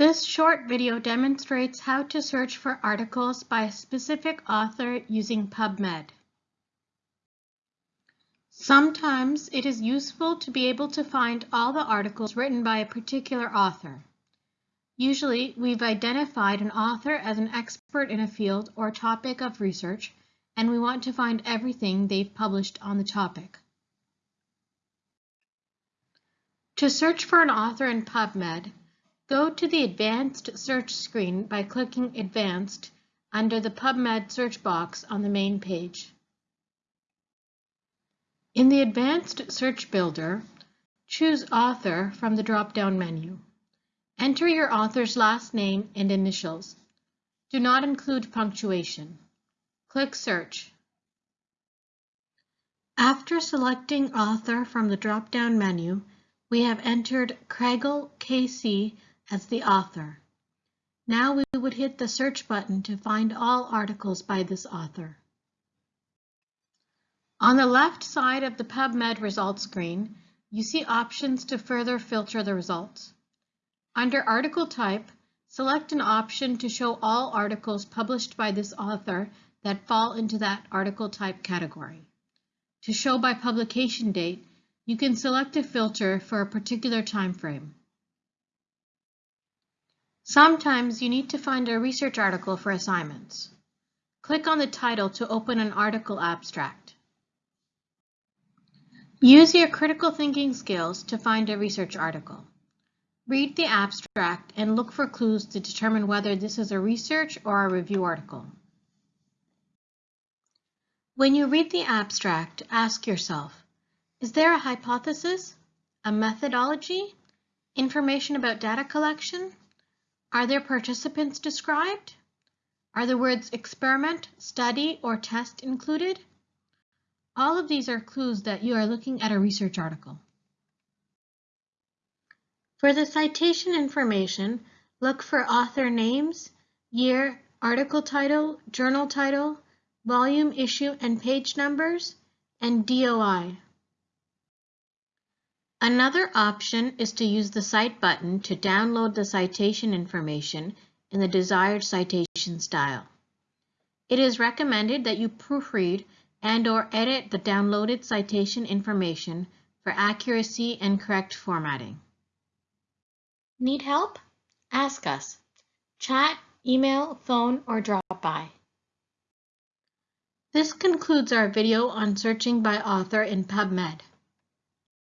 This short video demonstrates how to search for articles by a specific author using PubMed. Sometimes it is useful to be able to find all the articles written by a particular author. Usually, we've identified an author as an expert in a field or topic of research, and we want to find everything they've published on the topic. To search for an author in PubMed, Go to the Advanced Search screen by clicking Advanced under the PubMed search box on the main page. In the Advanced Search Builder, choose Author from the drop-down menu. Enter your author's last name and initials. Do not include punctuation. Click Search. After selecting Author from the drop-down menu, we have entered Kregel KC as the author. Now we would hit the search button to find all articles by this author. On the left side of the PubMed results screen, you see options to further filter the results. Under article type, select an option to show all articles published by this author that fall into that article type category. To show by publication date, you can select a filter for a particular time frame. Sometimes you need to find a research article for assignments. Click on the title to open an article abstract. Use your critical thinking skills to find a research article. Read the abstract and look for clues to determine whether this is a research or a review article. When you read the abstract, ask yourself, is there a hypothesis, a methodology, information about data collection, are there participants described? Are the words experiment, study, or test included? All of these are clues that you are looking at a research article. For the citation information, look for author names, year, article title, journal title, volume, issue, and page numbers, and DOI. Another option is to use the Cite button to download the citation information in the desired citation style. It is recommended that you proofread and or edit the downloaded citation information for accuracy and correct formatting. Need help? Ask us. Chat, email, phone, or drop by. This concludes our video on searching by author in PubMed.